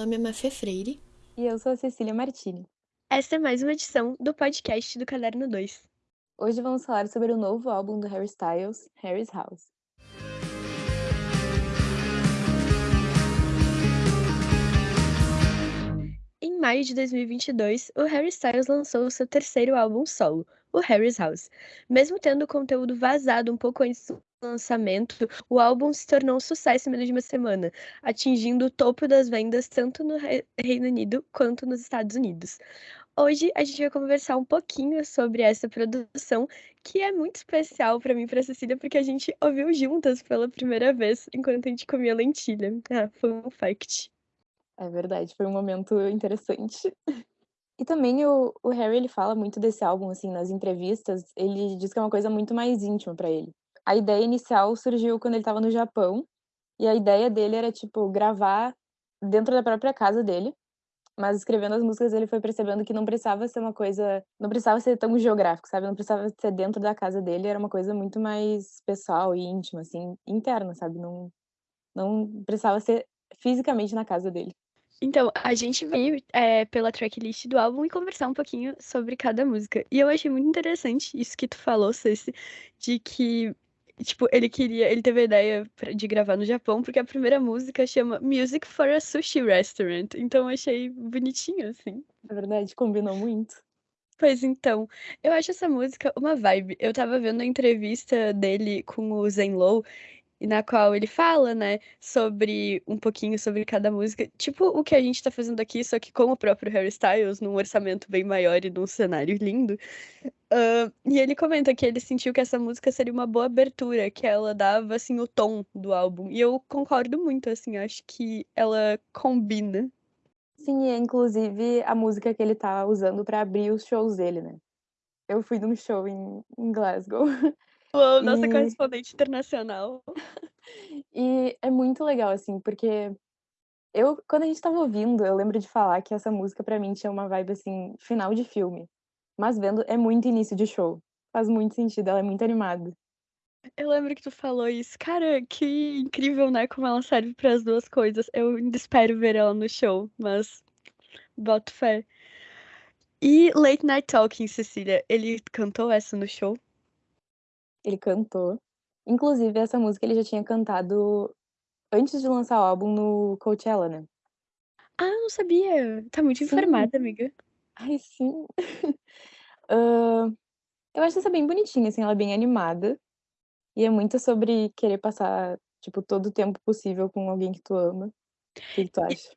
meu nome é Mafia Freire. E eu sou a Cecília Martini. Esta é mais uma edição do podcast do Caderno 2. Hoje vamos falar sobre o novo álbum do Harry Styles, Harry's House. Em maio de 2022, o Harry Styles lançou seu terceiro álbum solo, o Harry's House. Mesmo tendo o conteúdo vazado um pouco antes do lançamento, o álbum se tornou um sucesso em menos de uma semana, atingindo o topo das vendas tanto no Reino Unido quanto nos Estados Unidos. Hoje a gente vai conversar um pouquinho sobre essa produção, que é muito especial para mim e para Cecília, porque a gente ouviu juntas pela primeira vez enquanto a gente comia lentilha. Ah, foi um fact. É verdade, foi um momento interessante. E também o, o Harry, ele fala muito desse álbum, assim, nas entrevistas, ele diz que é uma coisa muito mais íntima para ele. A ideia inicial surgiu quando ele estava no Japão, e a ideia dele era, tipo, gravar dentro da própria casa dele, mas escrevendo as músicas ele foi percebendo que não precisava ser uma coisa, não precisava ser tão geográfico, sabe? Não precisava ser dentro da casa dele, era uma coisa muito mais pessoal e íntima, assim, interna, sabe? Não, não precisava ser fisicamente na casa dele. Então, a gente veio é, pela tracklist do álbum e conversar um pouquinho sobre cada música. E eu achei muito interessante isso que tu falou, Ceci, de que, tipo, ele queria, ele teve a ideia de gravar no Japão, porque a primeira música chama Music for a Sushi Restaurant. Então, eu achei bonitinho, assim. É verdade, combinou muito. Pois então, eu acho essa música uma vibe. Eu tava vendo a entrevista dele com o Zen Low e na qual ele fala, né, sobre um pouquinho sobre cada música, tipo o que a gente tá fazendo aqui, só que com o próprio Harry Styles, num orçamento bem maior e num cenário lindo. Uh, e ele comenta que ele sentiu que essa música seria uma boa abertura, que ela dava, assim, o tom do álbum. E eu concordo muito, assim, acho que ela combina. Sim, é inclusive a música que ele tá usando para abrir os shows dele, né? Eu fui num show em, em Glasgow Uou, nossa e... correspondente internacional. e é muito legal, assim, porque eu, quando a gente tava ouvindo, eu lembro de falar que essa música para mim tinha uma vibe, assim, final de filme. Mas vendo, é muito início de show. Faz muito sentido, ela é muito animada. Eu lembro que tu falou isso. Cara, que incrível, né? Como ela serve para as duas coisas. Eu ainda espero ver ela no show, mas boto fé. E Late Night Talking, Cecília, ele cantou essa no show? Ele cantou. Inclusive, essa música ele já tinha cantado antes de lançar o álbum no Coachella, né? Ah, não sabia. Tá muito sim. informada, amiga. Ai, sim. uh, eu acho essa bem bonitinha, assim, ela é bem animada. E é muito sobre querer passar, tipo, todo o tempo possível com alguém que tu ama. O que, que tu acha?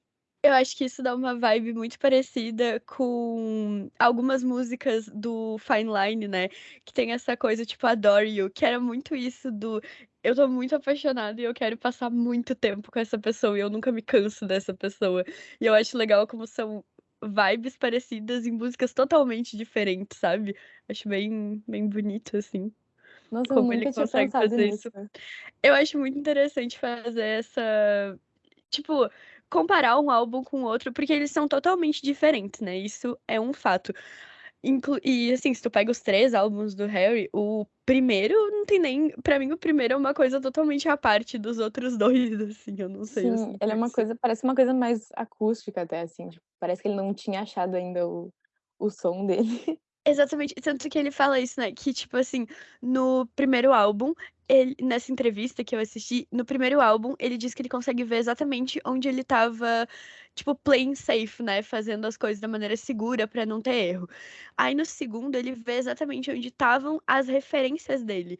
Eu acho que isso dá uma vibe muito parecida com algumas músicas do Fine Line, né? Que tem essa coisa tipo Adore You, que era muito isso do eu tô muito apaixonada e eu quero passar muito tempo com essa pessoa e eu nunca me canso dessa pessoa. E eu acho legal como são vibes parecidas em músicas totalmente diferentes, sabe? Acho bem, bem bonito, assim. Nossa, como ele consegue fazer nisso. isso. Eu acho muito interessante fazer essa. Tipo, comparar um álbum com o outro, porque eles são totalmente diferentes, né? Isso é um fato. Inclu e assim, se tu pega os três álbuns do Harry, o primeiro não tem nem. Pra mim, o primeiro é uma coisa totalmente à parte dos outros dois, assim, eu não sei. Sim, assim, ele é uma coisa, parece uma coisa mais acústica até, assim, tipo, parece que ele não tinha achado ainda o, o som dele. Exatamente, tanto que ele fala isso, né? Que, tipo assim, no primeiro álbum, ele, nessa entrevista que eu assisti, no primeiro álbum, ele diz que ele consegue ver exatamente onde ele tava, tipo, playing safe, né? Fazendo as coisas da maneira segura para não ter erro. Aí no segundo, ele vê exatamente onde estavam as referências dele.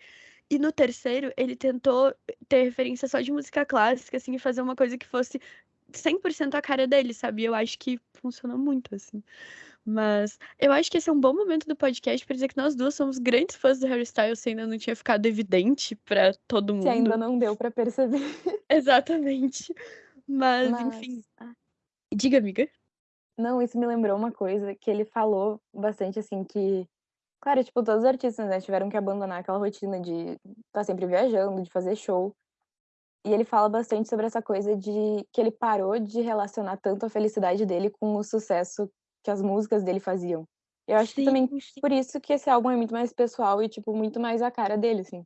E no terceiro, ele tentou ter referência só de música clássica, assim, e fazer uma coisa que fosse 100% a cara dele, sabe? Eu acho que funcionou muito, assim. Mas eu acho que esse é um bom momento do podcast para dizer que nós duas somos grandes fãs do Harry Styles, se ainda não tinha ficado evidente para todo mundo. Se ainda não deu para perceber. Exatamente. Mas, Mas, enfim. Diga, amiga. Não, isso me lembrou uma coisa que ele falou bastante assim que Claro, tipo, todos os artistas, né, tiveram que abandonar aquela rotina de estar tá sempre viajando, de fazer show. E ele fala bastante sobre essa coisa de que ele parou de relacionar tanto a felicidade dele com o sucesso que as músicas dele faziam. Eu acho sim, que também sim. por isso que esse álbum é muito mais pessoal e, tipo, muito mais a cara dele, assim.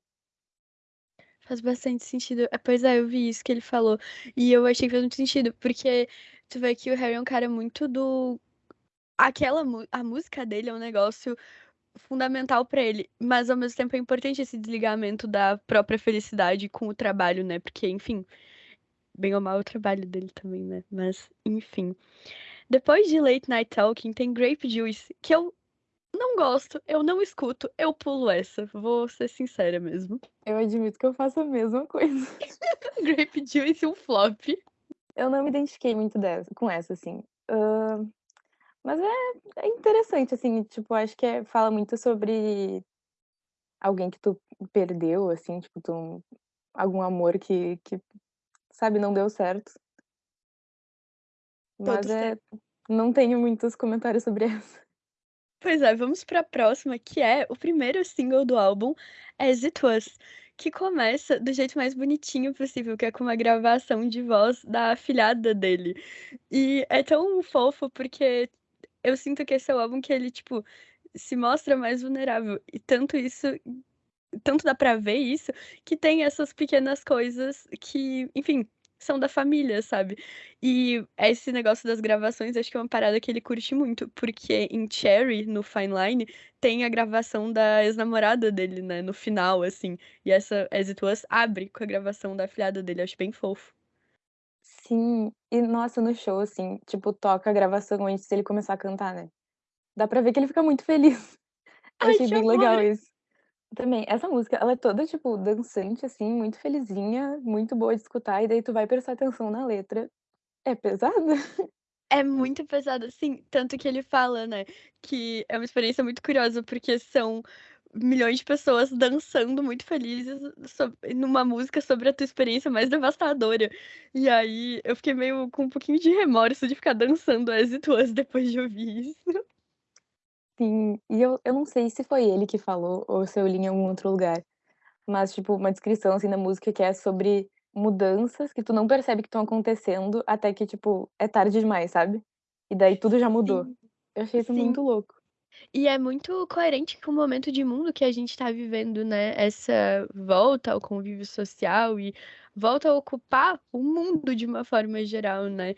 Faz bastante sentido. É, pois é, eu vi isso que ele falou. E eu achei que fez muito sentido, porque Tu vê que o Harry é um cara muito do. Aquela a música dele é um negócio fundamental para ele, mas ao mesmo tempo é importante esse desligamento da própria felicidade com o trabalho, né? Porque, enfim, bem ou mal é o trabalho dele também, né? Mas, enfim. Depois de Late Night Talking, tem Grape Juice, que eu não gosto, eu não escuto, eu pulo essa. Vou ser sincera mesmo. Eu admito que eu faço a mesma coisa. Grape Juice um flop. Eu não me identifiquei muito dessa, com essa, assim. Uh, mas é, é interessante, assim, tipo, acho que é, fala muito sobre alguém que tu perdeu, assim, tipo, tu, algum amor que, que, sabe, não deu certo. Mas é, não tenho muitos comentários sobre essa. Pois é, vamos para a próxima, que é o primeiro single do álbum, As It Was, que começa do jeito mais bonitinho possível, que é com uma gravação de voz da afilhada dele. E é tão fofo porque eu sinto que esse é o álbum que ele, tipo, se mostra mais vulnerável. E tanto isso tanto dá pra ver isso, que tem essas pequenas coisas que, enfim, são da família, sabe? E esse negócio das gravações, acho que é uma parada que ele curte muito, porque em Cherry, no Fine Line, tem a gravação da ex-namorada dele, né, no final, assim. E essa As It Was abre com a gravação da afilhada dele, acho bem fofo. Sim, e nossa, no show, assim, tipo, toca a gravação antes dele começar a cantar, né? Dá pra ver que ele fica muito feliz. Ai, achei bem amor! legal isso. Também, essa música, ela é toda, tipo, dançante, assim, muito felizinha, muito boa de escutar, e daí tu vai prestar atenção na letra. É pesada. É muito pesada, sim. Tanto que ele fala, né, que é uma experiência muito curiosa, porque são milhões de pessoas dançando muito felizes sobre, numa música sobre a tua experiência mais devastadora. E aí eu fiquei meio com um pouquinho de remorso de ficar dançando As It Was depois de ouvir isso. Sim, e eu eu não sei se foi ele que falou ou se eu li em algum outro lugar, mas, tipo, uma descrição, assim, da música que é sobre mudanças que tu não percebe que estão acontecendo até que, tipo, é tarde demais, sabe? E daí tudo já mudou. Sim, Eu achei isso sim. muito louco. E é muito coerente com o momento de mundo que a gente tá vivendo, né? Essa volta ao convívio social e volta a ocupar o mundo de uma forma geral, né?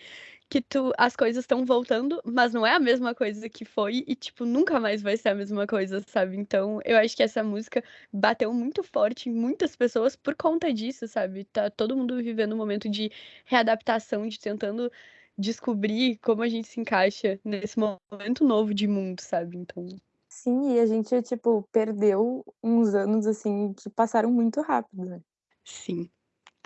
Que tu, as coisas estão voltando, mas não é a mesma coisa que foi e, tipo, nunca mais vai ser a mesma coisa, sabe? Então, eu acho que essa música bateu muito forte em muitas pessoas por conta disso, sabe? Tá todo mundo vivendo um momento de readaptação, de tentando descobrir como a gente se encaixa nesse momento novo de mundo, sabe? Então. Sim, e a gente, tipo, perdeu uns anos, assim, que passaram muito rápido, né? Sim.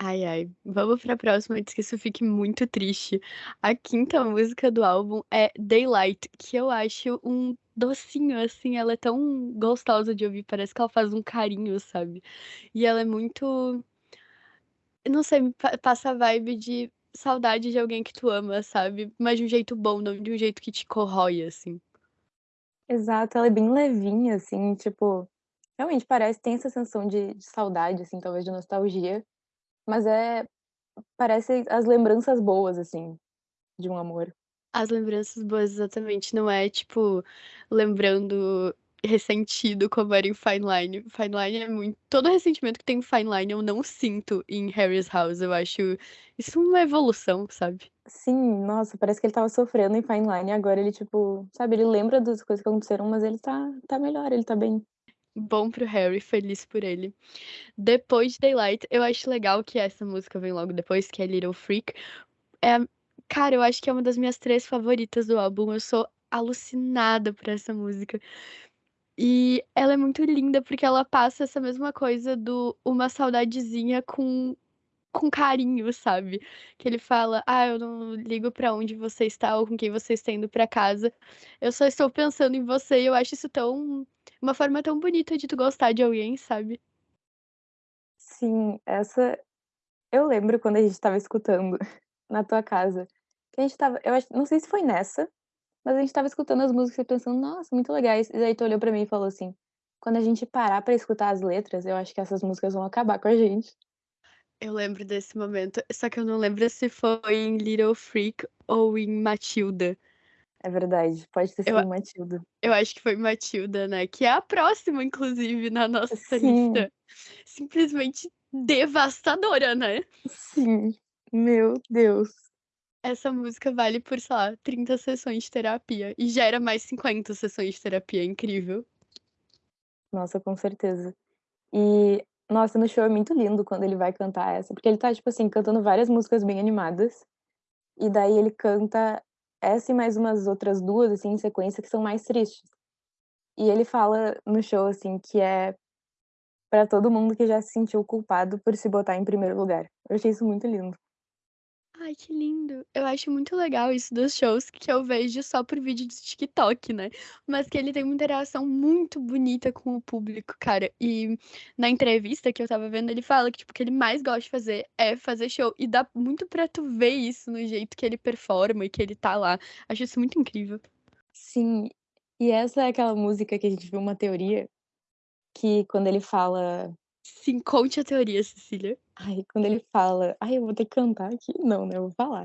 Ai, ai. Vamos pra próxima antes que isso fique muito triste. A quinta música do álbum é Daylight, que eu acho um docinho, assim. Ela é tão gostosa de ouvir, parece que ela faz um carinho, sabe? E ela é muito. Não sei, passa a vibe de saudade de alguém que tu ama, sabe? Mas de um jeito bom, não de um jeito que te corrói, assim. Exato, ela é bem levinha, assim, tipo, realmente parece tem essa sensação de de saudade, assim, talvez de nostalgia, mas é parece as lembranças boas, assim, de um amor. As lembranças boas, exatamente. Não é, tipo, lembrando ressentido como era em Fine Line. Fine Line é muito. Todo ressentimento que tem em Fine Line eu não sinto em Harry's House. Eu acho isso uma evolução, sabe? Sim, nossa, parece que ele estava sofrendo em Fine Line agora ele, tipo, sabe, ele lembra das coisas que aconteceram, mas ele tá tá melhor, ele tá bem. Bom pro Harry, feliz por ele. Depois de Daylight, eu acho legal que essa música vem logo depois, que é Little Freak. É, cara, eu acho que é uma das minhas três favoritas do álbum. Eu sou alucinada por essa música. E ela é muito linda porque ela passa essa mesma coisa do uma saudadezinha com com carinho, sabe? Que ele fala: "Ah, eu não ligo pra onde você está ou com quem você está indo pra casa. Eu só estou pensando em você". E eu acho isso tão uma forma tão bonita de tu gostar de alguém, sabe? Sim, essa eu lembro quando a gente estava escutando na tua casa, que a gente estava eu acho não sei se foi nessa, mas a gente estava escutando as músicas e pensando: "Nossa, muito legais". E daí tu olhou pra mim e falou assim: "Quando a gente parar pra escutar as letras, eu acho que essas músicas vão acabar com a gente". Eu lembro desse momento, só que eu não lembro se foi em Little Freak ou em Matilda. É verdade, pode ter Eu sido em Matilda. eu acho que foi Matilda, né, que é a próxima inclusive na nossa Sim. lista. Simplesmente devastadora, né? Sim, meu Deus. essa música vale por, sei lá, 30 sessões de terapia. E gera mais 50 sessões de terapia. É incrível. Nossa, com certeza. E, nossa, no show é muito lindo quando ele vai cantar essa, porque ele tá, tipo assim, cantando várias músicas bem animadas. E daí ele canta essa e mais umas outras duas, assim, em sequência, que são mais tristes. E ele fala no show, assim, que é para todo mundo que já se sentiu culpado por se botar em primeiro lugar. Eu achei isso muito lindo. Ai, que lindo. Eu acho muito legal isso dos shows que eu vejo só por vídeo de TikTok, né? Mas que ele tem uma interação muito bonita com o público, cara. E na entrevista que eu tava vendo, ele fala que, tipo, o que ele mais gosta de fazer é fazer show. E dá muito pra tu ver isso no jeito que ele performa e que ele tá lá. Acho isso muito incrível. Sim. E essa é aquela música que a gente viu uma teoria que quando ele fala Sim, conte a teoria, Cecília. Ai, quando ele fala ai, eu vou ter que cantar aqui? Não, né, eu vou falar.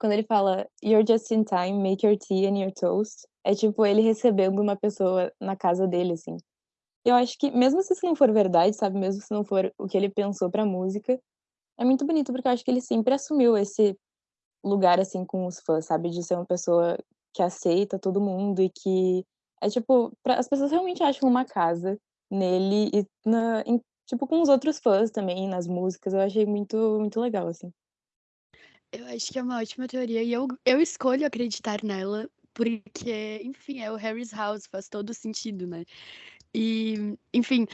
Quando ele fala: "You're just in time, make your tea and your toast", é tipo ele recebendo uma pessoa na casa dele, assim. Eu acho que mesmo se isso não for verdade, sabe, mesmo se não for o que ele pensou pra música, é muito bonito, porque eu acho que ele sempre assumiu esse lugar, assim, com os fãs, sabe, de ser uma pessoa que aceita todo mundo e que é tipo, pra as pessoas realmente acham uma casa nele e na em Tipo, com os outros fãs também, nas músicas, eu achei muito muito legal, assim. Eu acho que é uma ótima teoria e eu eu escolho acreditar nela, porque, enfim, é o Harry's House, faz todo sentido, né. E, enfim,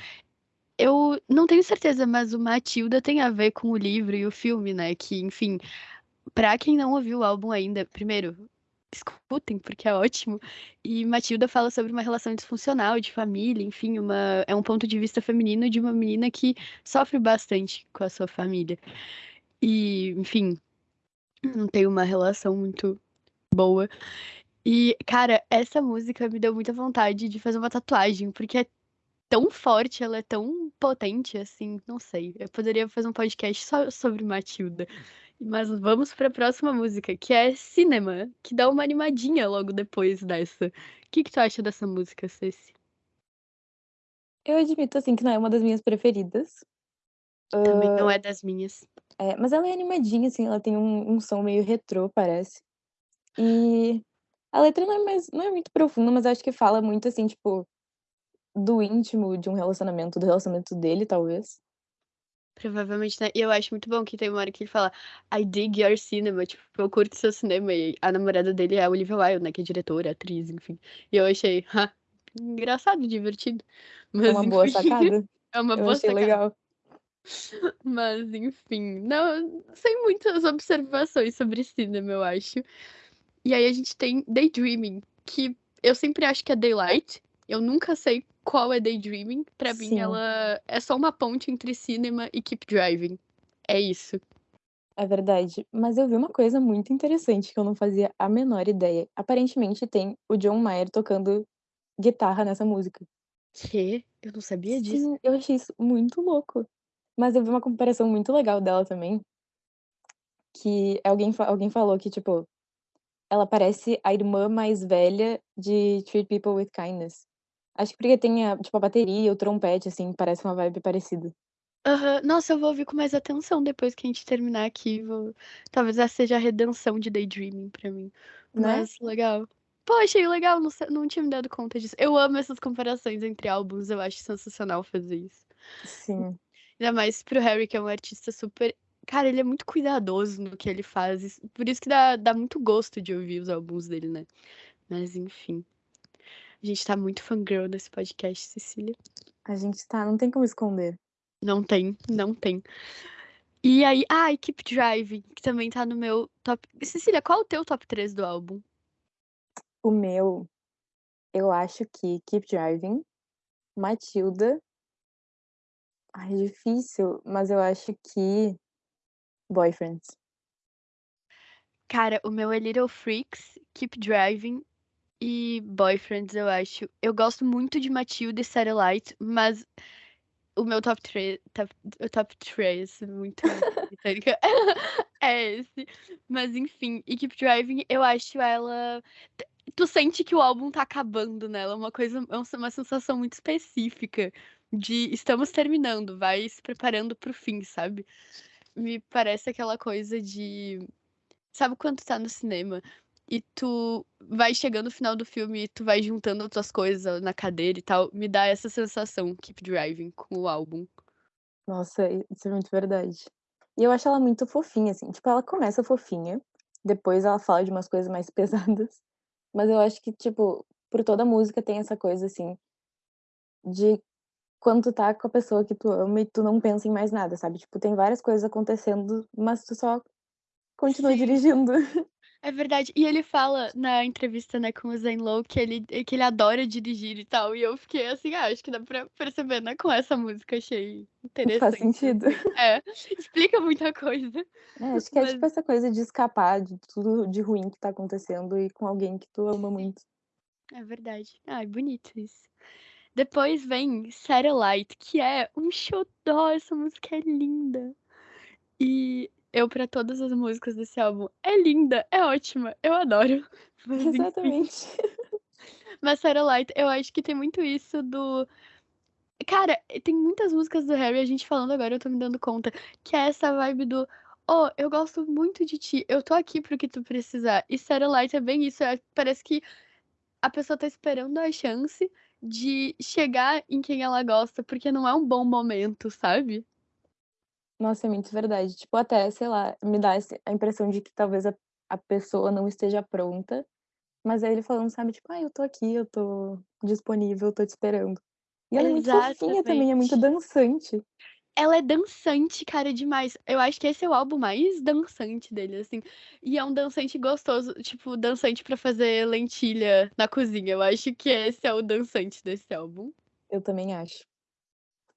eu não tenho certeza, mas o Matilda tem a ver com o livro e o filme, né, que, enfim, pra quem não ouviu o álbum ainda, primeiro, escutem, porque é ótimo. E Matilda fala sobre uma relação disfuncional de família, enfim, uma, é um ponto de vista feminino de uma menina que sofre bastante com a sua família. E, enfim, não tem uma relação muito boa. E, cara, essa música me deu muita vontade de fazer uma tatuagem, porque é tão forte, ela é tão potente, assim, não sei. Eu poderia fazer um podcast só sobre Matilda. Mas vamos para a próxima música, que é Cinema, que dá uma animadinha logo depois dessa. O que, que tu acha dessa música, Ceci? Eu admito, assim, que não é uma das minhas preferidas. Também não é das minhas. É, mas ela é animadinha, assim, ela tem um, um som meio retrô, parece. E a letra não é, mais, não é muito profunda, mas acho que fala muito, assim, tipo, do íntimo de um relacionamento, do relacionamento dele, talvez. Provavelmente, né? E eu acho muito bom que tem uma hora que ele fala I dig your cinema, tipo, eu curto seu cinema. E a namorada dele é a Olivia Wilde, né? Que é diretora, atriz, enfim. E eu achei, ha, engraçado, divertido. Mas, é uma enfim, boa sacada. É uma eu boa achei sacada. legal. Mas, enfim, não, sem muitas observações sobre cinema, eu acho. E aí a gente tem Daydreaming, que eu sempre acho que é Daylight. Eu nunca sei qual é Daydreaming. Pra Sim. mim, ela é só uma ponte entre cinema e Keep Driving. É isso. É verdade. Mas eu vi uma coisa muito interessante que eu não fazia a menor ideia. Aparentemente tem o John Mayer tocando guitarra nessa música. Que? Eu não sabia disso. Sim, eu achei isso muito louco. Mas eu vi uma comparação muito legal dela também. Que alguém, alguém falou que, tipo, ela parece a irmã mais velha de Treat People with Kindness. Acho que porque tem a, tipo, a bateria, o trompete, assim, parece uma vibe parecida. Aham. Nossa, eu vou ouvir com mais atenção depois que a gente terminar aqui. Vou... Talvez essa seja a redenção de Daydreaming pra mim. Né? Mas legal. Pô, achei legal, não, não tinha me dado conta disso. Eu amo essas comparações entre álbuns, eu acho sensacional fazer isso. Sim. Ainda mais pro Harry, que é um artista super. Cara, ele é muito cuidadoso no que ele faz. Por isso que dá, dá muito gosto de ouvir os álbuns dele, né? Mas enfim. A gente tá muito fangirl nesse podcast, Cecília. A gente tá, não tem como esconder. Não tem, não tem. E aí, ah, Keep Driving, que também tá no meu top. Cecília, qual é o teu top 3 do álbum? O meu, eu acho que Keep Driving, Matilda. Ai, é difícil, mas eu acho que Boyfriends. Cara, o meu é Little Freaks, Keep Driving e Boyfriends, eu acho. Eu gosto muito de Matilda e Satellite, mas o meu top 3, top, top 3, muito britânica, é esse. Mas enfim, e Keep Driving, eu acho ela. Tu sente que o álbum tá acabando nela, uma coisa, é uma sensação muito específica de estamos terminando, vai se preparando pro fim, sabe? Me parece aquela coisa de sabe quando tu tá no cinema e tu vai chegando no final do filme e tu vai juntando as tuas coisas na cadeira e tal? Me dá essa sensação, Keep Driving, com o álbum. Nossa, isso é muito verdade. E eu acho ela muito fofinha, assim. Tipo, ela começa fofinha, depois ela fala de umas coisas mais pesadas. Mas eu acho que, tipo, por toda a música tem essa coisa, assim, de quando tu tá com a pessoa que tu ama e tu não pensa em mais nada, sabe? Tipo, tem várias coisas acontecendo, mas tu só continua Sim. dirigindo. É verdade. E ele fala na entrevista, né, com o Zen Low que ele, que ele adora dirigir e tal. E eu fiquei assim, ah, acho que dá pra perceber, né? Com essa música, achei interessante. Faz sentido. É, explica muita coisa. É, acho que é Mas- tipo essa coisa de escapar de tudo de ruim que tá acontecendo e com alguém que tu ama muito. É verdade. Ai, bonito isso. Depois vem Satellite, que é um xodó. Essa música é linda. E eu, pra todas as músicas desse álbum, é linda, é ótima, eu adoro. Mas, enfim. Exatamente. Mas Satellite, eu acho que tem muito isso do. Cara, tem muitas músicas do Harry, a gente falando agora, eu tô me dando conta, que é essa vibe do. Oh, eu gosto muito de ti, eu tô aqui pro que tu precisar. E Satellite é bem isso, é- parece que a pessoa tá esperando a chance de chegar em quem ela gosta, porque não é um bom momento, sabe? Nossa, é muito verdade. Tipo, até, sei lá, me dá a impressão de que talvez a, a pessoa não esteja pronta. Mas aí ele falando, sabe, tipo, ah, eu tô aqui, eu tô disponível, eu tô te esperando. E ela é muito fofinha também, é muito dançante. Ela é dançante, cara, demais. Eu acho que esse é o álbum mais dançante dele, assim. E é um dançante gostoso, tipo, dançante pra fazer lentilha na cozinha. Eu acho que esse é o dançante desse álbum. Eu também acho.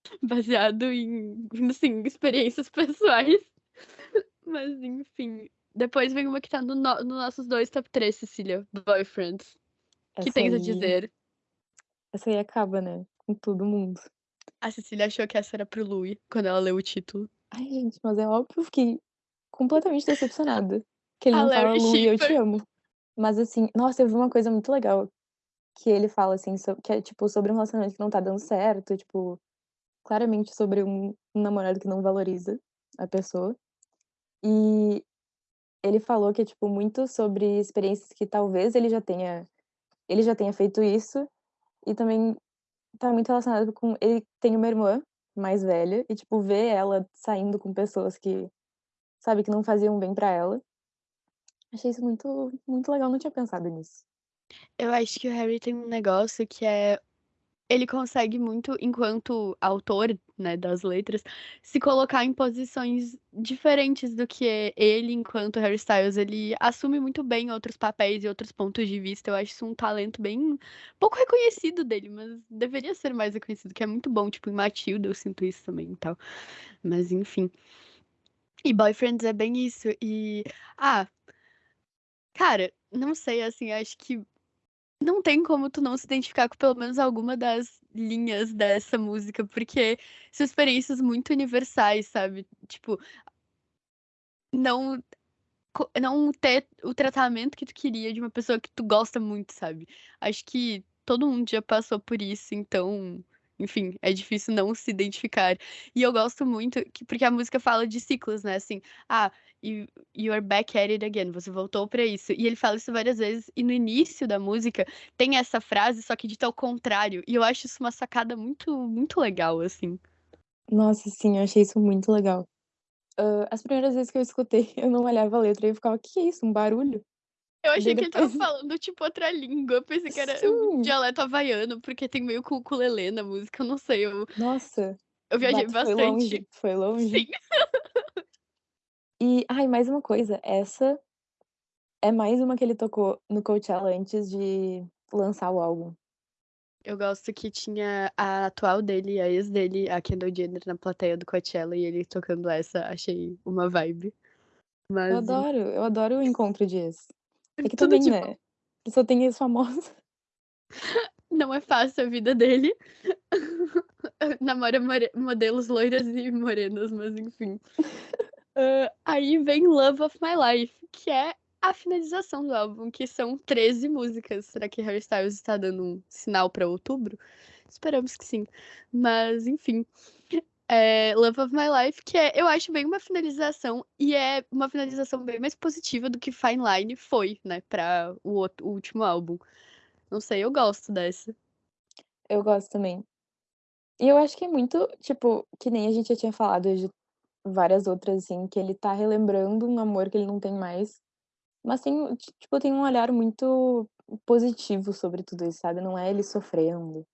Baseado em, assim, experiências pessoais. Mas, enfim. Depois vem uma que tá no, no, nos nossos dois top 3, Cecília. Boyfriends. O que tens a dizer? Essa aí acaba, né? Com todo mundo. A Cecília achou que essa era pro Louis, quando ela leu o título. Ai, gente, mas é óbvio que eu fiquei completamente decepcionada. Que ele A não fala, Larry Lu, eu te amo. Mas assim, nossa, eu vi uma coisa muito legal. Que ele fala, assim, so- que é tipo sobre um relacionamento que não tá dando certo, tipo, claramente sobre um, namorado que não valoriza a pessoa. E ele falou que é, tipo, muito sobre experiências que talvez ele já tenha. Ele já tenha feito isso. E também tá muito relacionado com. Ele tem uma irmã mais velha, e, tipo, ver ela saindo com pessoas que, sabe, que não faziam bem pra ela. Achei isso muito, muito legal, não tinha pensado nisso. Eu acho que o Harry tem um negócio que é. Ele consegue muito, enquanto autor, né, das letras, se colocar em posições diferentes do que ele, enquanto Harry Styles. Ele assume muito bem outros papéis e outros pontos de vista. Eu acho isso um talento bem pouco reconhecido dele, mas deveria ser mais reconhecido, que é muito bom. Tipo, em Matilda eu sinto isso também e tal. Mas enfim. E Boyfriends é bem isso. E. Ah. Cara, não sei, assim, acho que não tem como tu não se identificar com pelo menos alguma das linhas dessa música, porque são experiências muito universais, sabe? Tipo, não não ter o tratamento que tu queria de uma pessoa que tu gosta muito, sabe? Acho que todo mundo já passou por isso, então, enfim, é difícil não se identificar. E eu gosto muito que porque a música fala de ciclos, né? Assim, ah, you, you're back at it again, você voltou pra isso. E ele fala isso várias vezes, e no início da música tem essa frase, só que dita ao contrário. E eu acho isso uma sacada muito, muito legal, assim. Nossa, sim, eu achei isso muito legal. Ah, as primeiras vezes que eu escutei, eu não olhava a letra e ficava, que é isso? Um barulho? Eu achei que ele tava falando, tipo, outra língua. Eu pensei que era um Sim. dialeto havaiano, porque tem meio com ukulele na música, eu não sei. Eu, Nossa, eu viajei Bato, foi bastante. longe, foi longe. Sim. E, ai, mais uma coisa, essa é mais uma que ele tocou no Coachella antes de lançar o álbum. Eu gosto que tinha a atual dele, a ex dele, a Kendall Jenner, na plateia do Coachella e ele tocando essa. Achei uma vibe. Mas Eu adoro, eu adoro o encontro de ex. É que tudo também, de né? Só tem ex famosa. não é fácil a vida dele. Namora modelos loiras e morenas, mas enfim. Ah, aí vem Love of My Life, que é a finalização do álbum, que são 13 músicas. Será que Harry Styles está dando um sinal para outubro? Esperamos que sim. Mas, enfim. É Love of My Life, que é, eu acho bem uma finalização, e é uma finalização bem mais positiva do que Fine Line foi, né, para o, outro, o último álbum. Não sei, eu gosto dessa. Eu gosto também. E eu acho que é muito, tipo, que nem a gente já tinha falado de várias outras, assim, que ele tá relembrando um amor que ele não tem mais, mas tem, tipo, tem um olhar muito positivo sobre tudo isso, sabe? Não é ele sofrendo.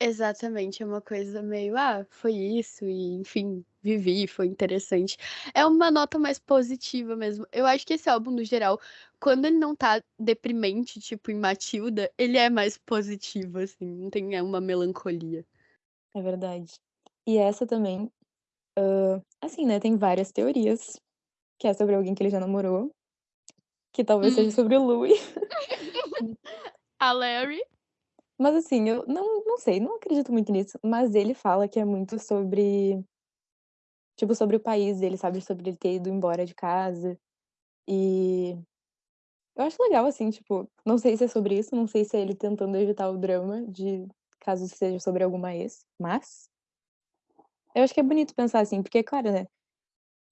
Exatamente, é uma coisa meio, ah, foi isso, e enfim, vivi, foi interessante. É uma nota mais positiva mesmo. Eu acho que esse álbum, no geral, quando ele não tá deprimente, tipo em Matilda, ele é mais positivo, assim, não tem é uma melancolia. É verdade. E essa também, uh, assim, né, tem várias teorias, que é sobre alguém que ele já namorou, que talvez seja Hum. sobre o Louis. A Larry. Mas assim, eu não não sei, não acredito muito nisso, mas ele fala que é muito sobre tipo, sobre o país dele, sabe, sobre ele ter ido embora de casa. E eu acho legal, assim, tipo, não sei se é sobre isso, não sei se é ele tentando evitar o drama de caso seja sobre alguma ex, mas eu acho que é bonito pensar assim, porque claro, né,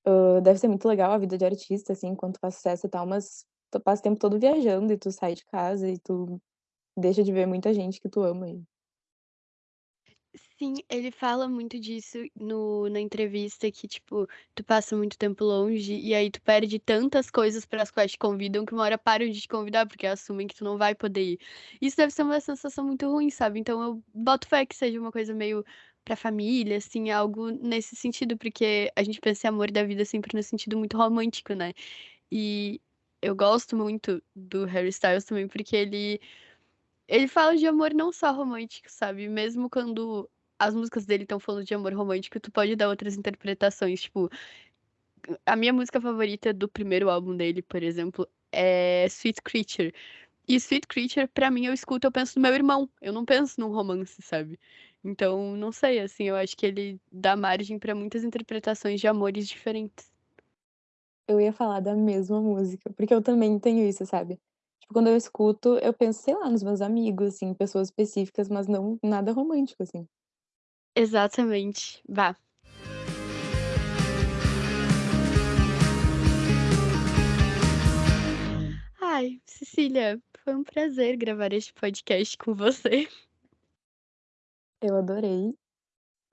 hã, deve ser muito legal a vida de artista, assim, enquanto faz sucesso e tal, mas tu passa o tempo todo viajando e tu sai de casa e tu deixa de ver muita gente que tu ama e Sim, ele fala muito disso no na entrevista que, tipo, tu passa muito tempo longe e aí tu perde tantas coisas para as quais te convidam que uma hora param de te convidar, porque assumem que tu não vai poder ir. Isso deve ser uma sensação muito ruim, sabe. Então eu boto fé que seja uma coisa meio pra família, assim, algo nesse sentido, porque a gente pensa em amor da vida sempre no sentido muito romântico, né. E eu gosto muito do Harry Styles também, porque ele ele fala de amor não só romântico, sabe, mesmo quando as músicas dele estão falando de amor romântico, tu pode dar outras interpretações, tipo, a minha música favorita do primeiro álbum dele, por exemplo, é Sweet Creature. E Sweet Creature, pra mim, eu escuto, eu penso no meu irmão, eu não penso num romance, sabe. Então, não sei, assim, eu acho que ele dá margem pra muitas interpretações de amores diferentes. Eu ia falar da mesma música, porque eu também tenho isso, sabe. Tipo, quando eu escuto, eu penso, sei lá, nos meus amigos, assim, pessoas específicas, mas não nada romântico, assim. Exatamente. Vá. Ai, Cecília, foi um prazer gravar este podcast com você. Eu adorei,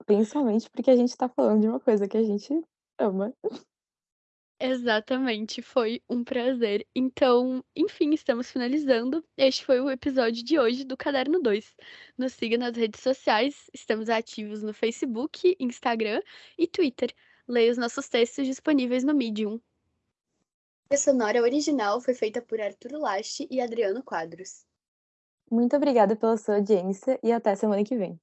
principalmente porque a gente tá falando de uma coisa que a gente ama. Exatamente, foi um prazer. Então, enfim, estamos finalizando. Este foi o episódio de hoje do Caderno 2. Nos siga nas redes sociais, estamos ativos no Facebook, Instagram e Twitter. Leia os nossos textos disponíveis no Medium. A sonora original foi feita por Arthur Laste e Adriano Quadros. Muito obrigada pela sua audiência e até semana que vem.